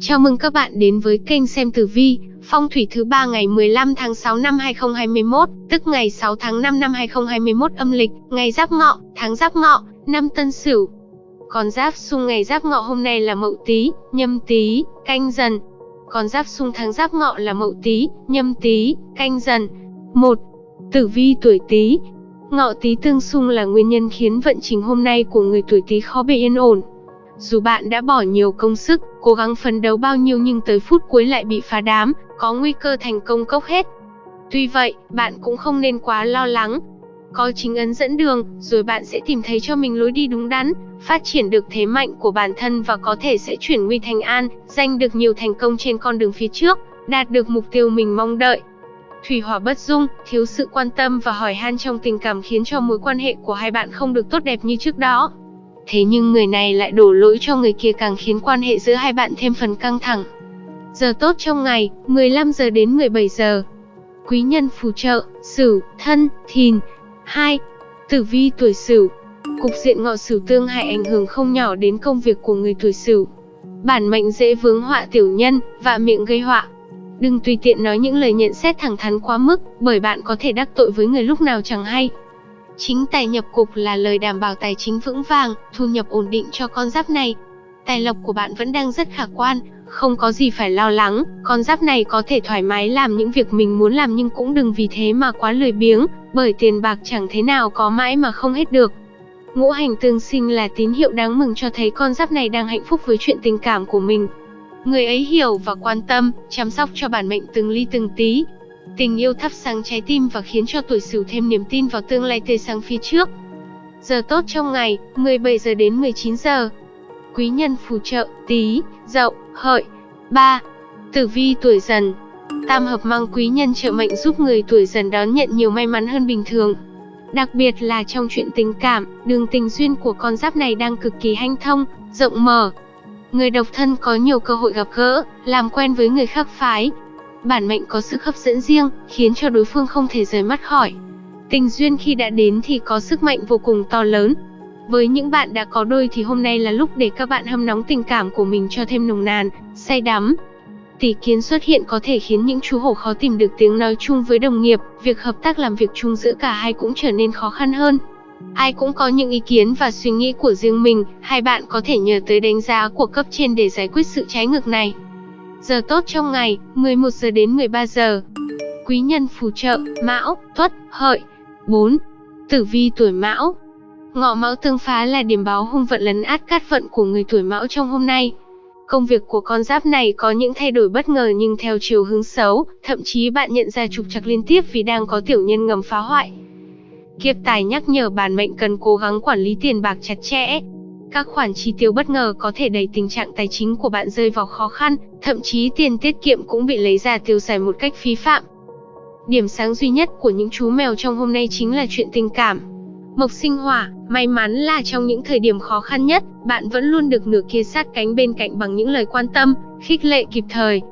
Chào mừng các bạn đến với kênh xem tử vi, phong thủy thứ ba ngày 15 tháng 6 năm 2021, tức ngày 6 tháng 5 năm 2021 âm lịch, ngày Giáp Ngọ, tháng Giáp Ngọ, năm Tân Sửu. Còn Giáp xung ngày Giáp Ngọ hôm nay là Mậu Tý, Nhâm Tý, Canh Dần. Còn Giáp xung tháng Giáp Ngọ là Mậu Tý, Nhâm Tý, Canh Dần. 1. Tử vi tuổi Tý. Ngọ Tý tương xung là nguyên nhân khiến vận trình hôm nay của người tuổi Tý khó bề yên ổn. Dù bạn đã bỏ nhiều công sức, cố gắng phấn đấu bao nhiêu nhưng tới phút cuối lại bị phá đám, có nguy cơ thành công cốc hết. Tuy vậy, bạn cũng không nên quá lo lắng. Có chính ấn dẫn đường, rồi bạn sẽ tìm thấy cho mình lối đi đúng đắn, phát triển được thế mạnh của bản thân và có thể sẽ chuyển nguy thành an, giành được nhiều thành công trên con đường phía trước, đạt được mục tiêu mình mong đợi. Thủy hỏa bất dung, thiếu sự quan tâm và hỏi han trong tình cảm khiến cho mối quan hệ của hai bạn không được tốt đẹp như trước đó. Thế nhưng người này lại đổ lỗi cho người kia càng khiến quan hệ giữa hai bạn thêm phần căng thẳng. Giờ tốt trong ngày, 15 giờ đến 17 giờ. Quý nhân phù trợ, Sửu, Thân, Thìn. 2. Tử vi tuổi Sửu. Cục diện ngọ Sửu tương hại ảnh hưởng không nhỏ đến công việc của người tuổi Sửu. Bản mệnh dễ vướng họa tiểu nhân và miệng gây họa. Đừng tùy tiện nói những lời nhận xét thẳng thắn quá mức, bởi bạn có thể đắc tội với người lúc nào chẳng hay. Chính tài nhập cục là lời đảm bảo tài chính vững vàng, thu nhập ổn định cho con giáp này. Tài lộc của bạn vẫn đang rất khả quan, không có gì phải lo lắng, con giáp này có thể thoải mái làm những việc mình muốn làm nhưng cũng đừng vì thế mà quá lười biếng, bởi tiền bạc chẳng thế nào có mãi mà không hết được. Ngũ hành tương sinh là tín hiệu đáng mừng cho thấy con giáp này đang hạnh phúc với chuyện tình cảm của mình. Người ấy hiểu và quan tâm, chăm sóc cho bản mệnh từng ly từng tí, Tình yêu thắp sáng trái tim và khiến cho tuổi Sửu thêm niềm tin vào tương lai tươi sáng phía trước. Giờ tốt trong ngày, 17 giờ đến 19 giờ. Quý nhân phù trợ, Tý, Dậu, Hợi. 3. Tử vi tuổi Dần. Tam hợp mang quý nhân trợ mệnh giúp người tuổi Dần đón nhận nhiều may mắn hơn bình thường. Đặc biệt là trong chuyện tình cảm, đường tình duyên của con giáp này đang cực kỳ hanh thông, rộng mở. Người độc thân có nhiều cơ hội gặp gỡ, làm quen với người khác phái, bản mệnh có sức hấp dẫn riêng, khiến cho đối phương không thể rời mắt khỏi. Tình duyên khi đã đến thì có sức mạnh vô cùng to lớn. Với những bạn đã có đôi thì hôm nay là lúc để các bạn hâm nóng tình cảm của mình cho thêm nồng nàn, say đắm. Tỷ kiến xuất hiện có thể khiến những chú hổ khó tìm được tiếng nói chung với đồng nghiệp, việc hợp tác làm việc chung giữa cả hai cũng trở nên khó khăn hơn. Ai cũng có những ý kiến và suy nghĩ của riêng mình, hai bạn có thể nhờ tới đánh giá của cấp trên để giải quyết sự trái ngược này. Giờ tốt trong ngày, 11 giờ đến 13 giờ. Quý nhân phù trợ, Mão, Tuất, Hợi. 4. Tử vi tuổi Mão. Ngọ Mão tương phá là điểm báo hung vận lấn át cát vận của người tuổi Mão trong hôm nay. Công việc của con giáp này có những thay đổi bất ngờ nhưng theo chiều hướng xấu, thậm chí bạn nhận ra trục trặc liên tiếp vì đang có tiểu nhân ngầm phá hoại. Kiếp tài nhắc nhở bản mệnh cần cố gắng quản lý tiền bạc chặt chẽ, các khoản chi tiêu bất ngờ có thể đẩy tình trạng tài chính của bạn rơi vào khó khăn, thậm chí tiền tiết kiệm cũng bị lấy ra tiêu xài một cách phí phạm. Điểm sáng duy nhất của những chú mèo trong hôm nay chính là chuyện tình cảm. Mộc sinh hỏa, may mắn là trong những thời điểm khó khăn nhất, bạn vẫn luôn được nửa kia sát cánh bên cạnh bằng những lời quan tâm, khích lệ kịp thời.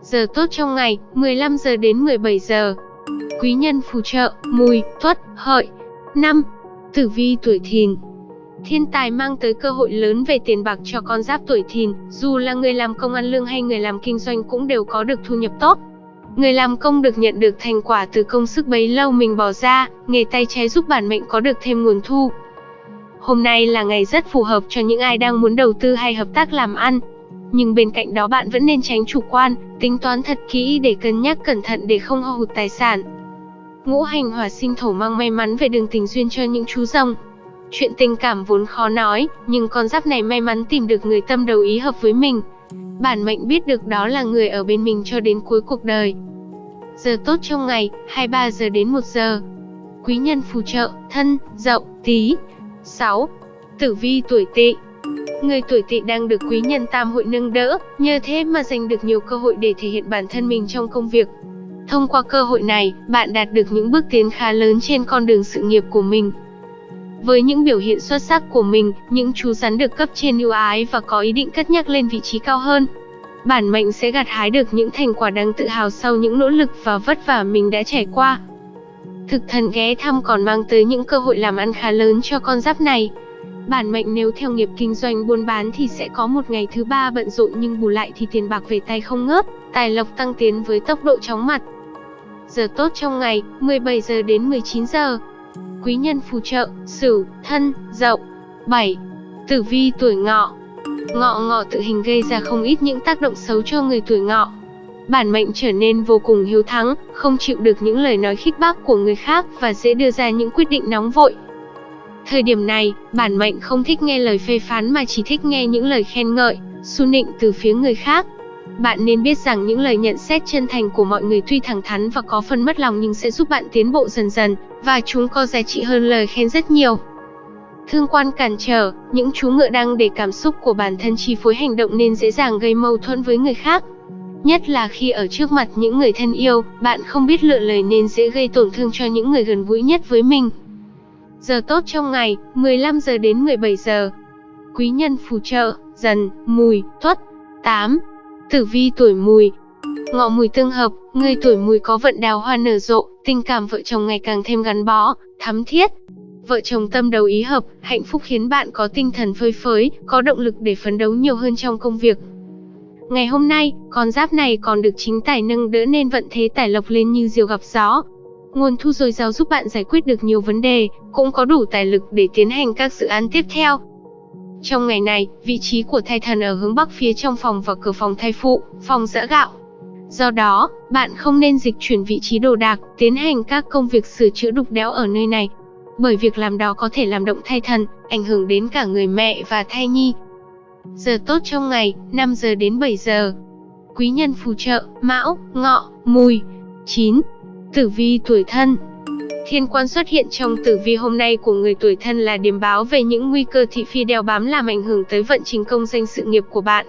Giờ tốt trong ngày, 15 giờ đến 17 giờ. Quý nhân phù trợ, mùi, tuất, hợi. 5. Tử vi tuổi thìn, Thiên tài mang tới cơ hội lớn về tiền bạc cho con giáp tuổi thìn, dù là người làm công ăn lương hay người làm kinh doanh cũng đều có được thu nhập tốt. Người làm công được nhận được thành quả từ công sức bấy lâu mình bỏ ra, nghề tay trái giúp bản mệnh có được thêm nguồn thu. Hôm nay là ngày rất phù hợp cho những ai đang muốn đầu tư hay hợp tác làm ăn. Nhưng bên cạnh đó bạn vẫn nên tránh chủ quan, tính toán thật kỹ để cân nhắc cẩn thận để không hao hụt tài sản. Ngũ hành hỏa sinh thổ mang may mắn về đường tình duyên cho những chú rồng. Chuyện tình cảm vốn khó nói, nhưng con giáp này may mắn tìm được người tâm đầu ý hợp với mình. Bản mệnh biết được đó là người ở bên mình cho đến cuối cuộc đời. Giờ tốt trong ngày, 23 giờ đến 1 giờ. Quý nhân phù trợ, thân, dậu, tí. 6. Tử vi tuổi tỵ Người tuổi tỵ đang được quý nhân tam hội nâng đỡ, nhờ thế mà giành được nhiều cơ hội để thể hiện bản thân mình trong công việc. Thông qua cơ hội này, bạn đạt được những bước tiến khá lớn trên con đường sự nghiệp của mình. Với những biểu hiện xuất sắc của mình, những chú rắn được cấp trên ưu ái và có ý định cất nhắc lên vị trí cao hơn. Bản mệnh sẽ gặt hái được những thành quả đáng tự hào sau những nỗ lực và vất vả mình đã trải qua. Thực thần ghé thăm còn mang tới những cơ hội làm ăn khá lớn cho con giáp này. Bản mệnh nếu theo nghiệp kinh doanh buôn bán thì sẽ có một ngày thứ ba bận rộn nhưng bù lại thì tiền bạc về tay không ngớt, tài lộc tăng tiến với tốc độ chóng mặt. Giờ tốt trong ngày, 17 giờ đến 19 giờ. Quý nhân phù trợ, Sửu, Thân, Dậu. 7. Tử vi tuổi Ngọ. Ngọ ngọ tự hình gây ra không ít những tác động xấu cho người tuổi Ngọ. Bản mệnh trở nên vô cùng hiếu thắng, không chịu được những lời nói khích bác của người khác và dễ đưa ra những quyết định nóng vội, Thời điểm này, bản mệnh không thích nghe lời phê phán mà chỉ thích nghe những lời khen ngợi, xu nịnh từ phía người khác. Bạn nên biết rằng những lời nhận xét chân thành của mọi người tuy thẳng thắn và có phần mất lòng nhưng sẽ giúp bạn tiến bộ dần dần, và chúng có giá trị hơn lời khen rất nhiều. Thương quan cản trở, những chú ngựa đang để cảm xúc của bản thân chi phối hành động nên dễ dàng gây mâu thuẫn với người khác. Nhất là khi ở trước mặt những người thân yêu, bạn không biết lựa lời nên dễ gây tổn thương cho những người gần gũi nhất với mình. Giờ tốt trong ngày, 15 giờ đến 17 giờ. Quý nhân phù trợ, dần, mùi, tuất. 8. Tử vi tuổi mùi. Ngọ mùi tương hợp, người tuổi mùi có vận đào hoa nở rộ, tình cảm vợ chồng ngày càng thêm gắn bó, thắm thiết. Vợ chồng tâm đầu ý hợp, hạnh phúc khiến bạn có tinh thần phơi phới, có động lực để phấn đấu nhiều hơn trong công việc. Ngày hôm nay, con giáp này còn được chính tài nâng đỡ nên vận thế tài lộc lên như diều gặp gió, Nguồn thu dồi dào giúp bạn giải quyết được nhiều vấn đề, cũng có đủ tài lực để tiến hành các dự án tiếp theo. Trong ngày này, vị trí của thai thần ở hướng bắc phía trong phòng và cửa phòng thai phụ, phòng giã gạo. Do đó, bạn không nên dịch chuyển vị trí đồ đạc, tiến hành các công việc sửa chữa đục đẽo ở nơi này. Bởi việc làm đó có thể làm động thai thần, ảnh hưởng đến cả người mẹ và thai nhi. Giờ tốt trong ngày, 5 giờ đến 7 giờ. Quý nhân phù trợ, mão, ngọ, mùi. 9. Tử vi tuổi thân Thiên quan xuất hiện trong tử vi hôm nay của người tuổi thân là điểm báo về những nguy cơ thị phi đeo bám làm ảnh hưởng tới vận trình công danh sự nghiệp của bạn.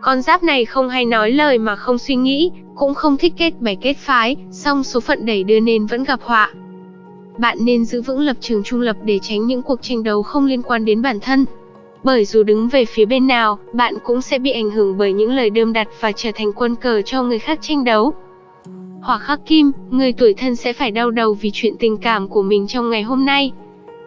Con giáp này không hay nói lời mà không suy nghĩ, cũng không thích kết bè kết phái, song số phận đẩy đưa nên vẫn gặp họa. Bạn nên giữ vững lập trường trung lập để tránh những cuộc tranh đấu không liên quan đến bản thân. Bởi dù đứng về phía bên nào, bạn cũng sẽ bị ảnh hưởng bởi những lời đơm đặt và trở thành quân cờ cho người khác tranh đấu. Hỏa khắc kim, người tuổi thân sẽ phải đau đầu vì chuyện tình cảm của mình trong ngày hôm nay.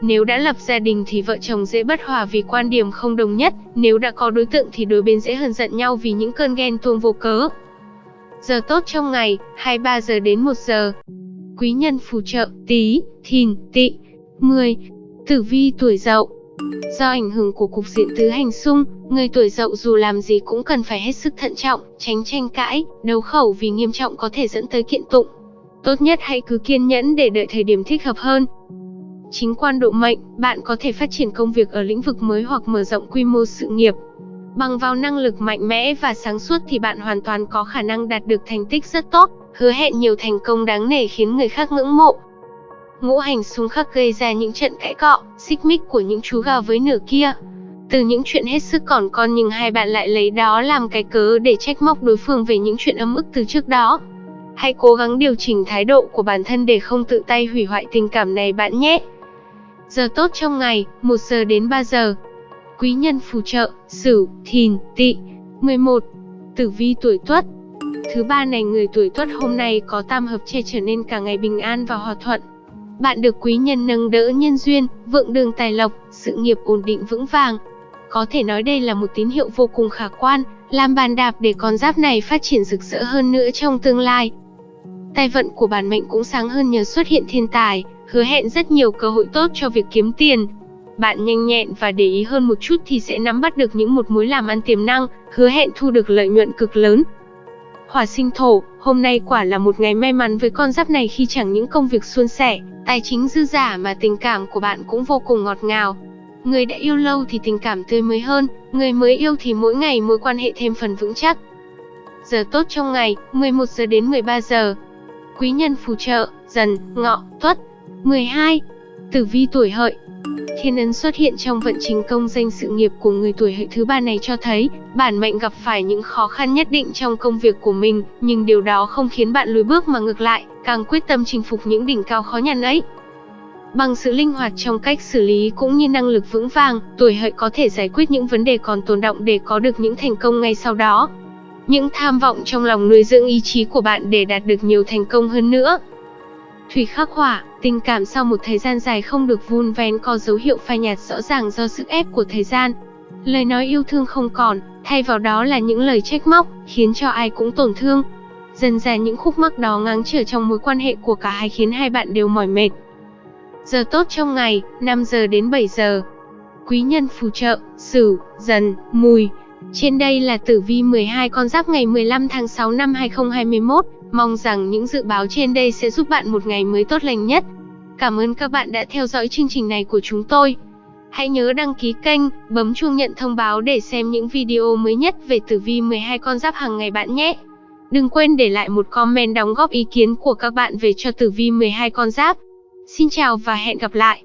Nếu đã lập gia đình thì vợ chồng dễ bất hòa vì quan điểm không đồng nhất, nếu đã có đối tượng thì đôi bên dễ hờn giận nhau vì những cơn ghen tuông vô cớ. Giờ tốt trong ngày, 23 giờ đến 1 giờ. Quý nhân phù trợ, tí, thìn, tị. 10. Tử vi tuổi dậu Do ảnh hưởng của cục diện tứ hành xung, người tuổi dậu dù làm gì cũng cần phải hết sức thận trọng, tránh tranh cãi, đấu khẩu vì nghiêm trọng có thể dẫn tới kiện tụng. Tốt nhất hãy cứ kiên nhẫn để đợi thời điểm thích hợp hơn. Chính quan độ mệnh, bạn có thể phát triển công việc ở lĩnh vực mới hoặc mở rộng quy mô sự nghiệp. Bằng vào năng lực mạnh mẽ và sáng suốt thì bạn hoàn toàn có khả năng đạt được thành tích rất tốt, hứa hẹn nhiều thành công đáng nể khiến người khác ngưỡng mộ. Ngũ hành xung khắc gây ra những trận cãi cọ, xích mích của những chú gà với nửa kia. Từ những chuyện hết sức còn con nhưng hai bạn lại lấy đó làm cái cớ để trách móc đối phương về những chuyện ấm ức từ trước đó. Hãy cố gắng điều chỉnh thái độ của bản thân để không tự tay hủy hoại tình cảm này bạn nhé. Giờ tốt trong ngày, 1 giờ đến 3 giờ. Quý nhân phù trợ, Sửu, Thìn, Tỵ. 11. Tử vi tuổi Tuất. Thứ ba này người tuổi Tuất hôm nay có tam hợp che trở nên cả ngày bình an và hòa thuận. Bạn được quý nhân nâng đỡ nhân duyên, vượng đường tài lộc, sự nghiệp ổn định vững vàng. Có thể nói đây là một tín hiệu vô cùng khả quan, làm bàn đạp để con giáp này phát triển rực rỡ hơn nữa trong tương lai. Tài vận của bản mệnh cũng sáng hơn nhờ xuất hiện thiên tài, hứa hẹn rất nhiều cơ hội tốt cho việc kiếm tiền. Bạn nhanh nhẹn và để ý hơn một chút thì sẽ nắm bắt được những một mối làm ăn tiềm năng, hứa hẹn thu được lợi nhuận cực lớn. Hỏa sinh thổ, hôm nay quả là một ngày may mắn với con giáp này khi chẳng những công việc suôn sẻ, tài chính dư giả mà tình cảm của bạn cũng vô cùng ngọt ngào. Người đã yêu lâu thì tình cảm tươi mới hơn, người mới yêu thì mỗi ngày mối quan hệ thêm phần vững chắc. Giờ tốt trong ngày, 11 giờ đến 13 giờ. Quý nhân phù trợ, dần, ngọ, tuất. 12. Tử vi tuổi hợi, Thiên ấn xuất hiện trong vận trình công danh sự nghiệp của người tuổi hợi thứ ba này cho thấy, bản mệnh gặp phải những khó khăn nhất định trong công việc của mình, nhưng điều đó không khiến bạn lùi bước mà ngược lại, càng quyết tâm chinh phục những đỉnh cao khó nhằn ấy. Bằng sự linh hoạt trong cách xử lý cũng như năng lực vững vàng, tuổi hợi có thể giải quyết những vấn đề còn tồn động để có được những thành công ngay sau đó. Những tham vọng trong lòng nuôi dưỡng ý chí của bạn để đạt được nhiều thành công hơn nữa. Thủy khắc hỏa, tình cảm sau một thời gian dài không được vun vén có dấu hiệu phai nhạt rõ ràng do sức ép của thời gian. Lời nói yêu thương không còn, thay vào đó là những lời trách móc, khiến cho ai cũng tổn thương. Dần ra những khúc mắc đó ngáng trở trong mối quan hệ của cả hai khiến hai bạn đều mỏi mệt. Giờ tốt trong ngày, 5 giờ đến 7 giờ. Quý nhân phù trợ, Sửu, Dần, Mùi. Trên đây là tử vi 12 con giáp ngày 15 tháng 6 năm 2021. Mong rằng những dự báo trên đây sẽ giúp bạn một ngày mới tốt lành nhất. Cảm ơn các bạn đã theo dõi chương trình này của chúng tôi. Hãy nhớ đăng ký kênh, bấm chuông nhận thông báo để xem những video mới nhất về tử vi 12 con giáp hàng ngày bạn nhé. Đừng quên để lại một comment đóng góp ý kiến của các bạn về cho tử vi 12 con giáp. Xin chào và hẹn gặp lại.